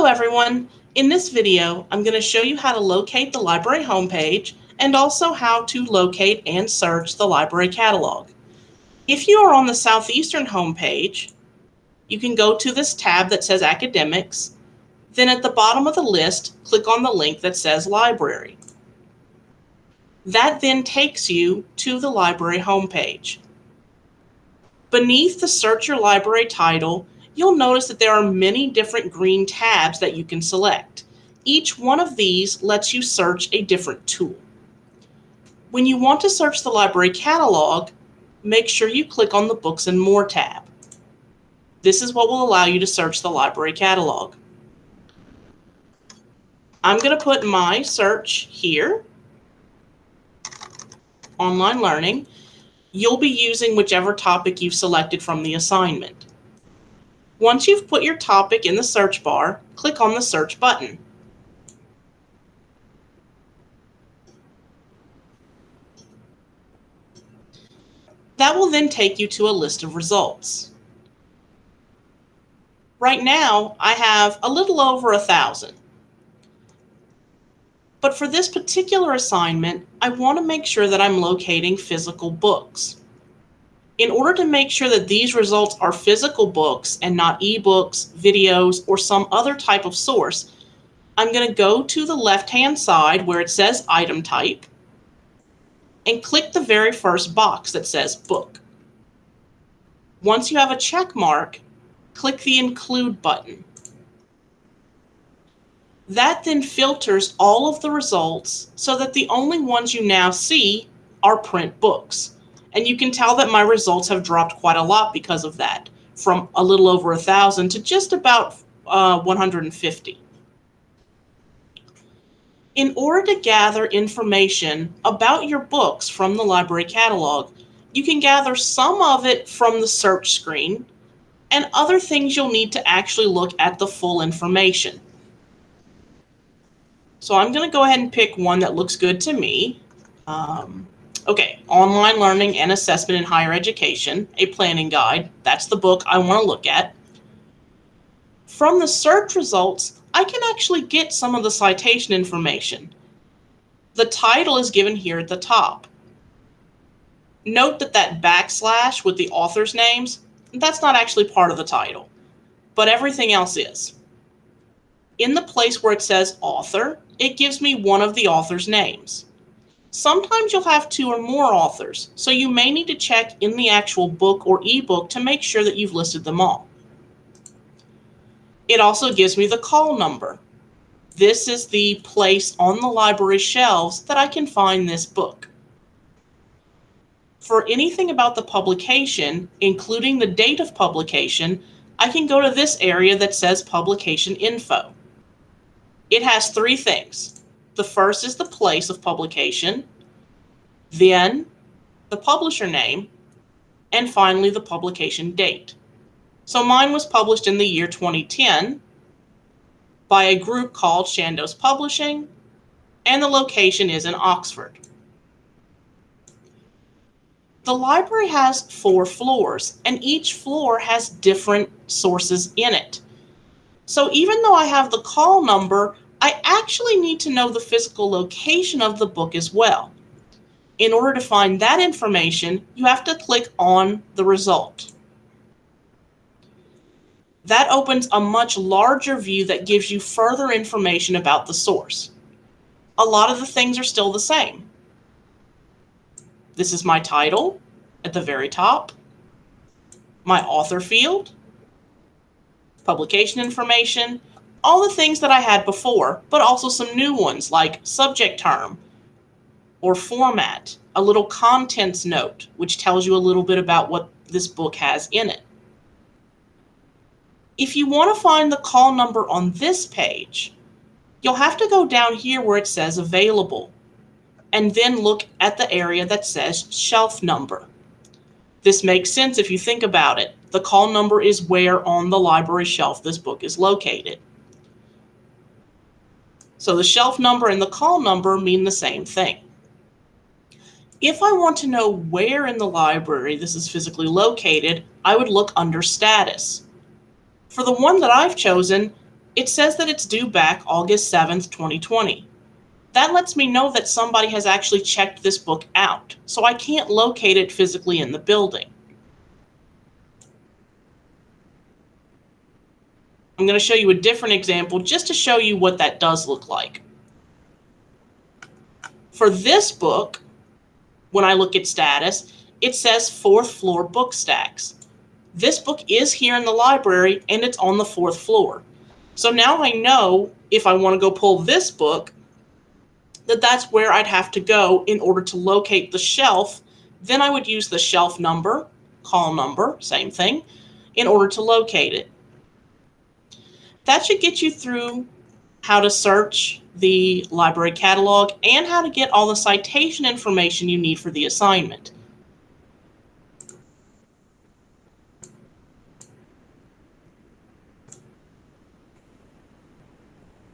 Hello everyone. In this video, I'm going to show you how to locate the library homepage and also how to locate and search the library catalog. If you are on the Southeastern homepage, you can go to this tab that says Academics. Then at the bottom of the list, click on the link that says Library. That then takes you to the library homepage. Beneath the Search Your Library title, you'll notice that there are many different green tabs that you can select. Each one of these lets you search a different tool. When you want to search the library catalog, make sure you click on the Books and More tab. This is what will allow you to search the library catalog. I'm going to put my search here, online learning. You'll be using whichever topic you've selected from the assignment. Once you've put your topic in the search bar, click on the search button. That will then take you to a list of results. Right now, I have a little over a thousand. But for this particular assignment, I want to make sure that I'm locating physical books in order to make sure that these results are physical books and not ebooks, videos, or some other type of source, I'm going to go to the left-hand side where it says item type and click the very first box that says book. Once you have a check mark, click the include button. That then filters all of the results so that the only ones you now see are print books. And you can tell that my results have dropped quite a lot because of that, from a little over a thousand to just about uh, 150. In order to gather information about your books from the library catalog, you can gather some of it from the search screen and other things you'll need to actually look at the full information. So I'm going to go ahead and pick one that looks good to me. Um, Okay, Online Learning and Assessment in Higher Education, a planning guide. That's the book I want to look at. From the search results, I can actually get some of the citation information. The title is given here at the top. Note that that backslash with the author's names, that's not actually part of the title, but everything else is. In the place where it says author, it gives me one of the author's names. Sometimes you'll have two or more authors, so you may need to check in the actual book or ebook to make sure that you've listed them all. It also gives me the call number. This is the place on the library shelves that I can find this book. For anything about the publication, including the date of publication, I can go to this area that says Publication Info. It has three things the first is the place of publication, then the publisher name, and finally the publication date. So mine was published in the year 2010 by a group called Chandos Publishing, and the location is in Oxford. The library has four floors, and each floor has different sources in it. So even though I have the call number, I actually need to know the physical location of the book as well. In order to find that information, you have to click on the result. That opens a much larger view that gives you further information about the source. A lot of the things are still the same. This is my title at the very top, my author field, publication information, all the things that I had before, but also some new ones like subject term or format, a little contents note, which tells you a little bit about what this book has in it. If you want to find the call number on this page, you'll have to go down here where it says available and then look at the area that says shelf number. This makes sense if you think about it. The call number is where on the library shelf this book is located. So the shelf number and the call number mean the same thing. If I want to know where in the library this is physically located, I would look under status. For the one that I've chosen, it says that it's due back August 7th, 2020. That lets me know that somebody has actually checked this book out, so I can't locate it physically in the building. I'm going to show you a different example just to show you what that does look like. For this book, when I look at status, it says fourth floor book stacks. This book is here in the library and it's on the fourth floor. So now I know if I want to go pull this book, that that's where I'd have to go in order to locate the shelf. Then I would use the shelf number, call number, same thing, in order to locate it. That should get you through how to search the library catalog and how to get all the citation information you need for the assignment.